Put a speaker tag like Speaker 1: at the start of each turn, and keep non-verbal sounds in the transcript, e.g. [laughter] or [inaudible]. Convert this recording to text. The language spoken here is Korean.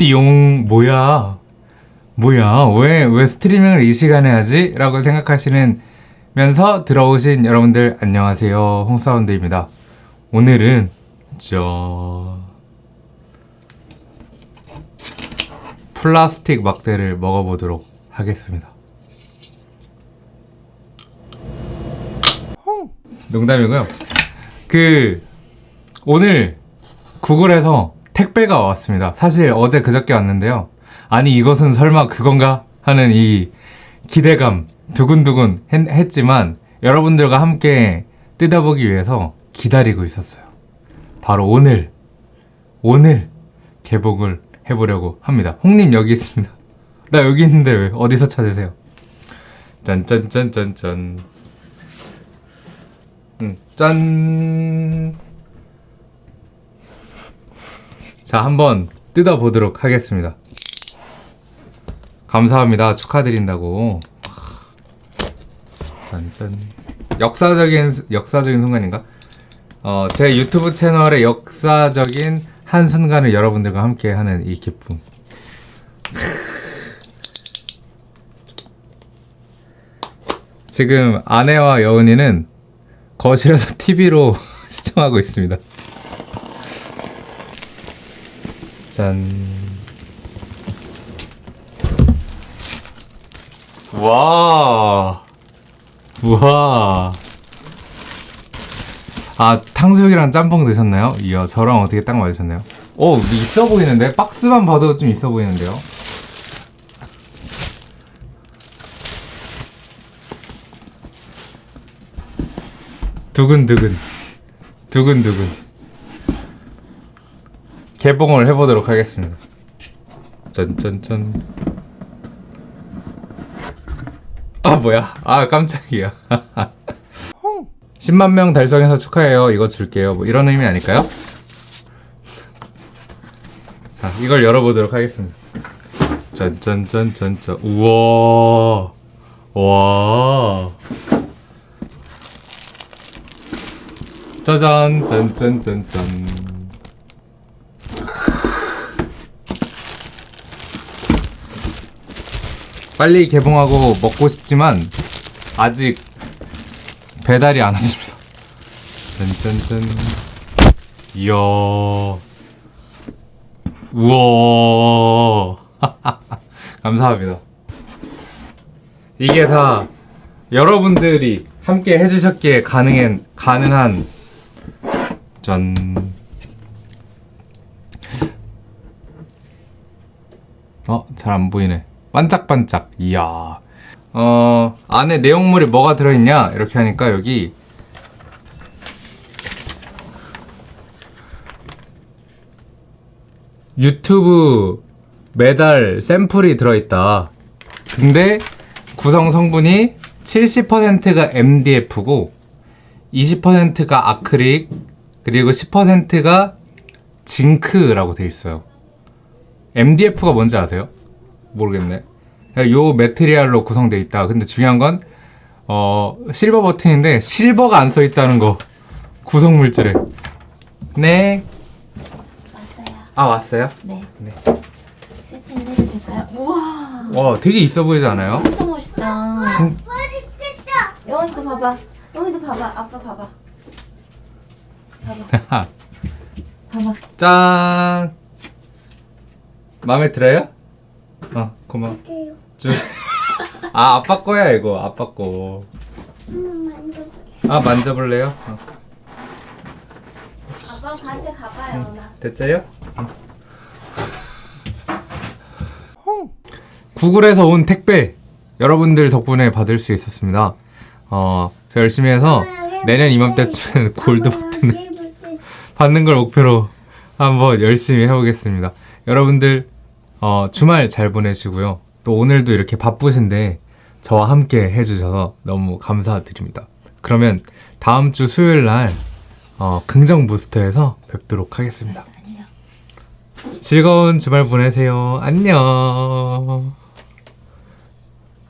Speaker 1: 띠용 뭐야? 뭐야? 왜 왜 스트리밍을 이 시간에 하지? 라고 생각하시는 면서 들어오신 여러분들 안녕하세요. 홍사운드입니다. 오늘은 저 플라스틱 막대를 먹어보도록 하겠습니다. 농담이고요. 그 오늘 구글에서 택배가 왔습니다. 사실 어제 그저께 왔는데요. 아니 이것은 설마 그건가 하는 이 기대감 두근두근 했, 지만 여러분들과 함께 뜯어보기 위해서 기다리고 있었어요. 바로 오늘 오늘 개봉을 해보려고 합니다. 홍님 여기 있습니다. [laughs] 나 여기 있는데 왜 어디서 찾으세요? 짠짠짠짠짠 음, 짠 자, 한번 뜯어보도록 하겠습니다. 감사합니다. 축하드린다고. 짠짠. 역사적인, 역사적인 순간인가? 어, 제 유튜브 채널의 역사적인 한 순간을 여러분들과 함께 하는 이 기쁨. 지금 아내와 여은이는 거실에서 [laughs] TV로 [laughs] 시청하고 있습니다. 짠. 와. 우와. 아, 탕수육이랑 짬뽕 드셨나요? 이야, 저랑 어떻게 딱 맞으셨나요? 오, 있어 보이는데? 박스만 봐도 좀 있어 보이는데요? 두근두근. 두근두근. 개봉을 해보도록 하겠습니다. 짠짠짠. 아 뭐야? 아 깜짝이야. [laughs] 10만 명 달성해서 축하해요. 이거 줄게요. 뭐 이런 의미 아닐까요? 자, 이걸 열어보도록 하겠습니다. 짠짠짠짠짠. 우와. 와. 짜잔 짠짠짠짠. 빨리 개봉하고 먹고 싶지만 아직 배달이 안 왔습니다. 짠짠짠. 이야. 우와. [laughs] 감사합니다. 이게 다 여러분들이 함께 해주셨기에 가능한 가능한 짠. 어, 잘 안 보이네. 반짝반짝. 이야. 어, 안에 내용물이 뭐가 들어있냐? 이렇게 하니까 여기 유튜브 매달 샘플이 들어있다. 근데 구성 성분이 70%가 MDF고 20%가 아크릴 그리고 10%가 징크라고 돼 있어요. MDF가 뭔지 아세요? 모르겠네. 요 메테리얼로 구성되어 있다. 근데 중요한 건 어, 실버 버튼인데 실버가 안 써 있다는 거. 구성 물질에. 네.
Speaker 2: 왔어요.
Speaker 1: 아 왔어요?
Speaker 2: 네.
Speaker 1: 네.
Speaker 2: 세팅을 해도 될까요? 우와,
Speaker 1: 와 되게 있어 보이지 않아요?
Speaker 2: 엄청 멋있다.
Speaker 1: 진...
Speaker 2: 영원이도 봐봐. 영원이도 봐봐. 아빠 봐봐. 봐봐. [laughs] 봐봐.
Speaker 1: 짠. 마음에 들어요? 어 고마워. 주... [laughs] 아 아빠 거야 이거 아빠 거. 아 만져볼래요? 어.
Speaker 2: 아빠 반대 가봐요, 나.
Speaker 1: 됐어요? 구글에서 온 택배 여러분들 덕분에 받을 수 있었습니다. 어, 저 열심히 해서 내년 이맘때쯤엔 골드 버튼을 [laughs] 받는 걸 목표로 한번 열심히 해보겠습니다. 여러분들 어, 주말 잘 보내시고요. 또 오늘도 이렇게 바쁘신데 저와 함께 해주셔서 너무 감사드립니다. 그러면 다음 주 수요일 날 어, 긍정 부스터에서 뵙도록 하겠습니다. 즐거운 주말 보내세요. 안녕.